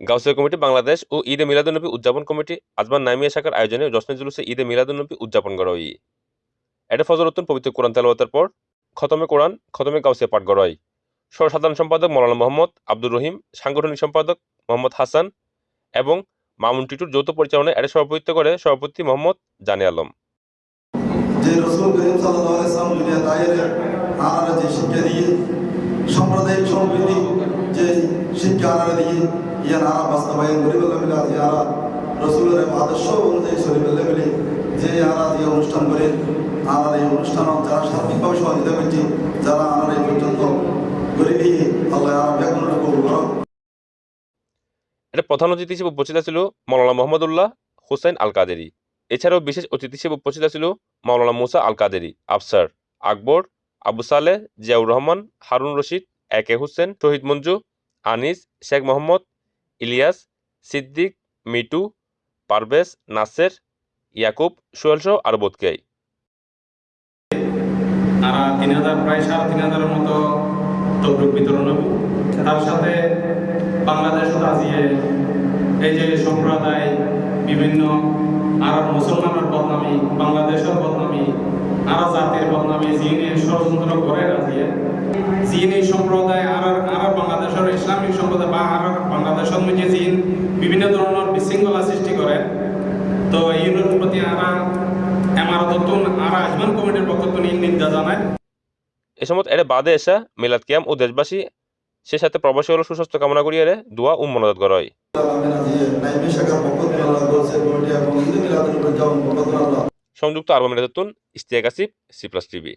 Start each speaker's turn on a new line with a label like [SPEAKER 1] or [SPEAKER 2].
[SPEAKER 1] Gausia committee, Bangladesh ও ঈদে মিলাদুন্নবী উদযাপন committee Ajman নামিয়া শাখার আয়োজনে জশ্নে জুলুসে ঈদে মিলাদুন্নবী উদযাপন করা হয়। এটা ফজর উত্তন পবিত্র কোরআন তেলাওয়াতের পর খতমে কোরআন, খতমে গাউসিয়া পাঠ করা হয়। সহসাধারণ সম্পাদক মৌলানা মোহাম্মদ আব্দুর রহিম, সাংগঠনিক সম্পাদক মোহাম্মদ হাসান এবং মামুন টিটুর যৌথ পরিচালনায় এটা সভাপতিত্ব করে সভাপতি মোহাম্মদ জানে আলম।
[SPEAKER 2] যে রসুল করিম সাল্লাহ ইসলাম দুনিয়া দায়ের আনারা যে শিক্ষা দিয়ে
[SPEAKER 1] এটা প্রধান অতিথি হিসেবে উপস্থিত ছিল মৌলানা মোহাম্মদুল্লাহ হুসাইন আল কাদেরি এছাড়াও বিশেষ অতিথি হিসেবে উপস্থিত ছিল মাওলানা মুসা আল কাদেরি আফসার আকবর, আবু সালেহ, জিয়াউর রহমান, হারুন রশিদ একে হোসেন, শহীদ মঞ্জু আনিস, শেখ মোহাম্মদ, ইলিয়াস, সিদ্দিক, মিটু, পারভেজ, নাসের, ইয়াকুব, সোহেল সহ আরও বোধকেই
[SPEAKER 3] আর তিন হাজার, প্রায় সাড়ে তিন হাজারের মতো তবরুক বিতরণ হবে তার সাথে বাংলাদেশ রাজিয়ে এই যে সম্প্রদায়, বিভিন্ন আর মুসলমানের বদনামি, বাংলাদেশের বদনামি, আর জাতির বদনামি, জিনে ষড়যন্ত্র করে রাজিয়ে জিনি সম্প্রদায় আর আর বাংলাদেশের ইসলামিক সম্প্রদায় বা আর বাংলাদেশের মধ্যে জিন বিভিন্ন ধরনের বিশৃঙ্খলা সৃষ্টি করে। তো প্রতি আরা এমারতন আর আজমান কমিটির পক্ষ থেকে নিন্দা জানায়।
[SPEAKER 1] এ সময় এটা বাদে এসা মিলাদ কিয়াম ও দেশবাসী সে সাথে প্রবাসী হল সুস্বাস্থ্য কামনা দোয়া ও মনোজাত করা
[SPEAKER 2] আলমিনা দিয়ে পক্ষ থেকে আল্লাহ
[SPEAKER 1] সংযুক্ত আরব আমিরাতুন Istiak Asif C plus TV.